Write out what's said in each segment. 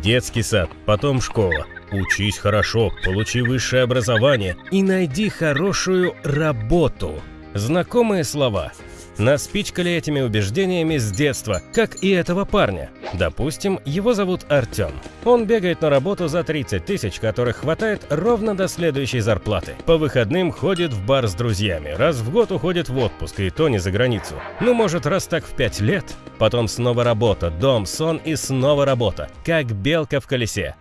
Детский сад, потом школа. Учись хорошо, получи высшее образование и найди хорошую работу. Знакомые слова. Нас пичкали этими убеждениями с детства, как и этого парня. Допустим, его зовут Артем. Он бегает на работу за 30 тысяч, которых хватает ровно до следующей зарплаты. По выходным ходит в бар с друзьями, раз в год уходит в отпуск, и то не за границу. Ну, может, раз так в 5 лет? Потом снова работа, дом, сон и снова работа. Как белка в колесе.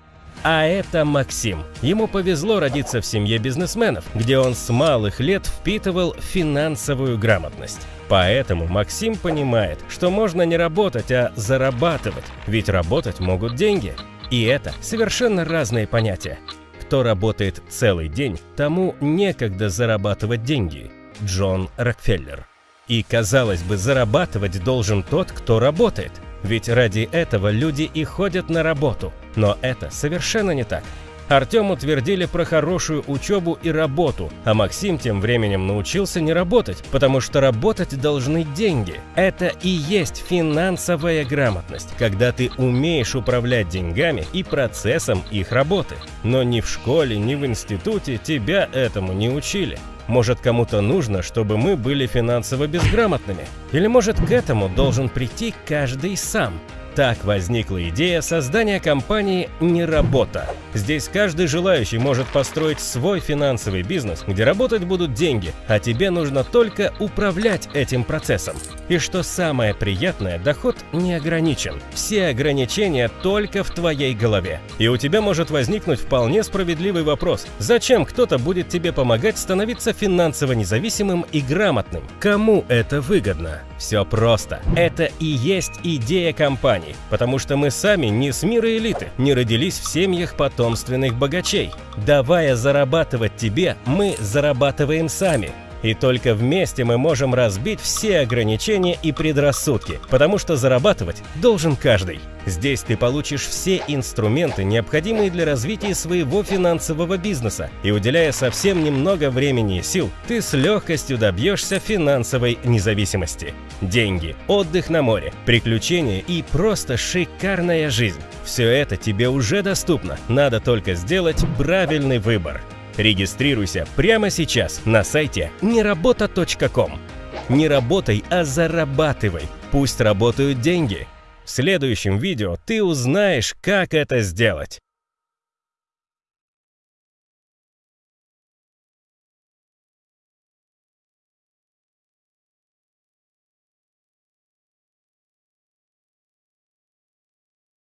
А это Максим. Ему повезло родиться в семье бизнесменов, где он с малых лет впитывал финансовую грамотность. Поэтому Максим понимает, что можно не работать, а зарабатывать, ведь работать могут деньги. И это совершенно разные понятия. Кто работает целый день, тому некогда зарабатывать деньги. Джон Рокфеллер. И, казалось бы, зарабатывать должен тот, кто работает – ведь ради этого люди и ходят на работу. Но это совершенно не так. Артему твердили про хорошую учебу и работу, а Максим тем временем научился не работать, потому что работать должны деньги. Это и есть финансовая грамотность, когда ты умеешь управлять деньгами и процессом их работы. Но ни в школе, ни в институте тебя этому не учили. Может, кому-то нужно, чтобы мы были финансово безграмотными? Или может, к этому должен прийти каждый сам? Так возникла идея создания компании «Не работа». Здесь каждый желающий может построить свой финансовый бизнес, где работать будут деньги, а тебе нужно только управлять этим процессом. И что самое приятное, доход не ограничен. Все ограничения только в твоей голове. И у тебя может возникнуть вполне справедливый вопрос. Зачем кто-то будет тебе помогать становиться финансово независимым и грамотным? Кому это выгодно? Все просто. Это и есть идея компании, потому что мы сами не с мира элиты, не родились в семьях потомственных богачей. Давая зарабатывать тебе, мы зарабатываем сами. И только вместе мы можем разбить все ограничения и предрассудки, потому что зарабатывать должен каждый. Здесь ты получишь все инструменты, необходимые для развития своего финансового бизнеса, и уделяя совсем немного времени и сил, ты с легкостью добьешься финансовой независимости. Деньги, отдых на море, приключения и просто шикарная жизнь. Все это тебе уже доступно, надо только сделать правильный выбор. Регистрируйся прямо сейчас на сайте неработа.ком. Не работай, а зарабатывай. Пусть работают деньги. В следующем видео ты узнаешь, как это сделать.